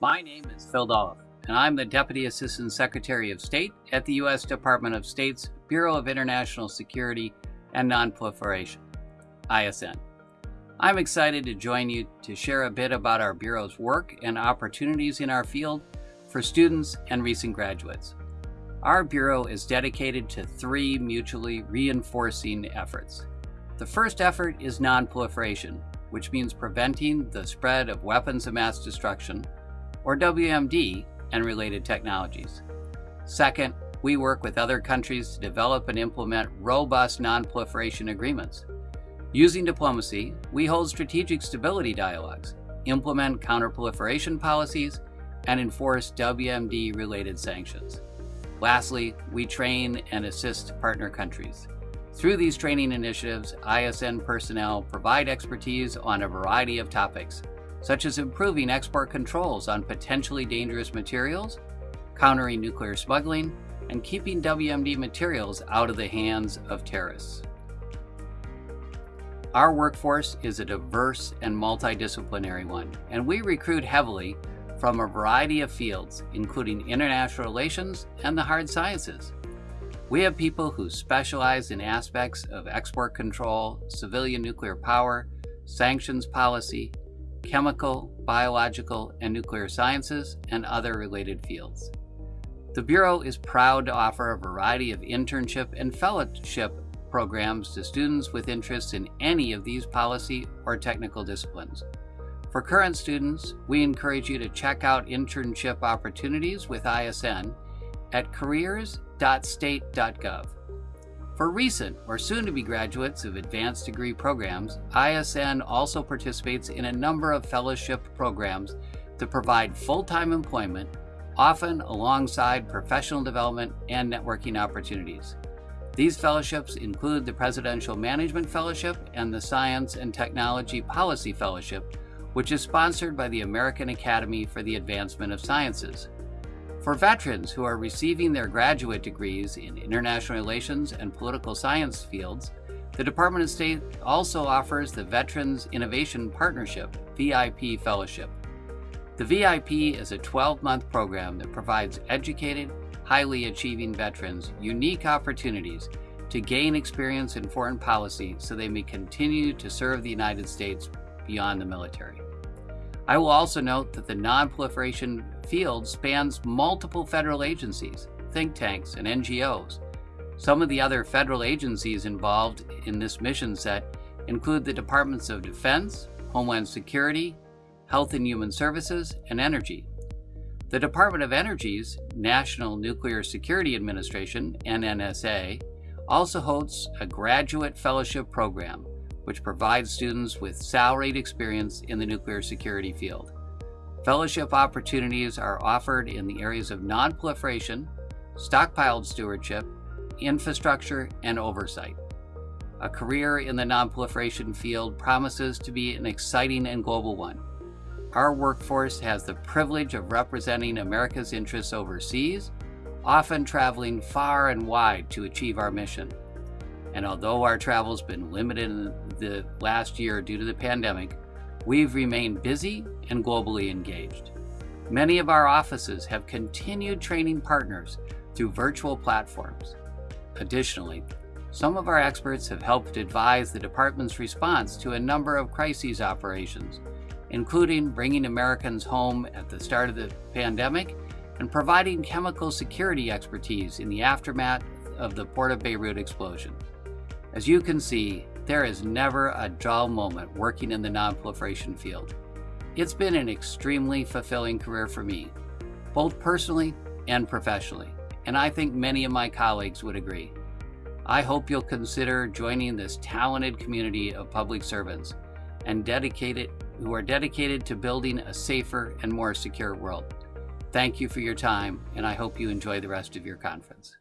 My name is Phil Dolliff, and I'm the Deputy Assistant Secretary of State at the U.S. Department of State's Bureau of International Security and Nonproliferation, ISN. I'm excited to join you to share a bit about our Bureau's work and opportunities in our field for students and recent graduates. Our Bureau is dedicated to three mutually reinforcing efforts. The first effort is nonproliferation, which means preventing the spread of weapons of mass destruction, or WMD, and related technologies. Second, we work with other countries to develop and implement robust nonproliferation agreements. Using diplomacy, we hold strategic stability dialogues, implement counterproliferation policies, and enforce WMD related sanctions. Lastly, we train and assist partner countries. Through these training initiatives, ISN personnel provide expertise on a variety of topics, such as improving export controls on potentially dangerous materials, countering nuclear smuggling, and keeping WMD materials out of the hands of terrorists. Our workforce is a diverse and multidisciplinary one, and we recruit heavily from a variety of fields, including international relations and the hard sciences. We have people who specialize in aspects of export control, civilian nuclear power, sanctions policy, chemical, biological, and nuclear sciences, and other related fields. The Bureau is proud to offer a variety of internship and fellowship programs to students with interests in any of these policy or technical disciplines. For current students, we encourage you to check out internship opportunities with ISN at careers.state.gov. For recent or soon-to-be graduates of advanced degree programs, ISN also participates in a number of fellowship programs to provide full-time employment, often alongside professional development and networking opportunities. These fellowships include the Presidential Management Fellowship and the Science and Technology Policy Fellowship, which is sponsored by the American Academy for the Advancement of Sciences. For veterans who are receiving their graduate degrees in international relations and political science fields, the Department of State also offers the Veterans Innovation Partnership VIP Fellowship. The VIP is a 12-month program that provides educated, highly achieving veterans unique opportunities to gain experience in foreign policy so they may continue to serve the United States beyond the military. I will also note that the nonproliferation field spans multiple federal agencies, think tanks, and NGOs. Some of the other federal agencies involved in this mission set include the Departments of Defense, Homeland Security, Health and Human Services, and Energy. The Department of Energy's National Nuclear Security Administration, NNSA, also hosts a graduate fellowship program which provides students with salaried experience in the nuclear security field. Fellowship opportunities are offered in the areas of nonproliferation, stockpiled stewardship, infrastructure, and oversight. A career in the nonproliferation field promises to be an exciting and global one. Our workforce has the privilege of representing America's interests overseas, often traveling far and wide to achieve our mission. And although our travel's been limited in the last year due to the pandemic, we've remained busy and globally engaged. Many of our offices have continued training partners through virtual platforms. Additionally, some of our experts have helped advise the department's response to a number of crises operations, including bringing Americans home at the start of the pandemic and providing chemical security expertise in the aftermath of the Port of Beirut explosion. As you can see, there is never a dull moment working in the nonproliferation field. It's been an extremely fulfilling career for me, both personally and professionally, and I think many of my colleagues would agree. I hope you'll consider joining this talented community of public servants and dedicated who are dedicated to building a safer and more secure world. Thank you for your time, and I hope you enjoy the rest of your conference.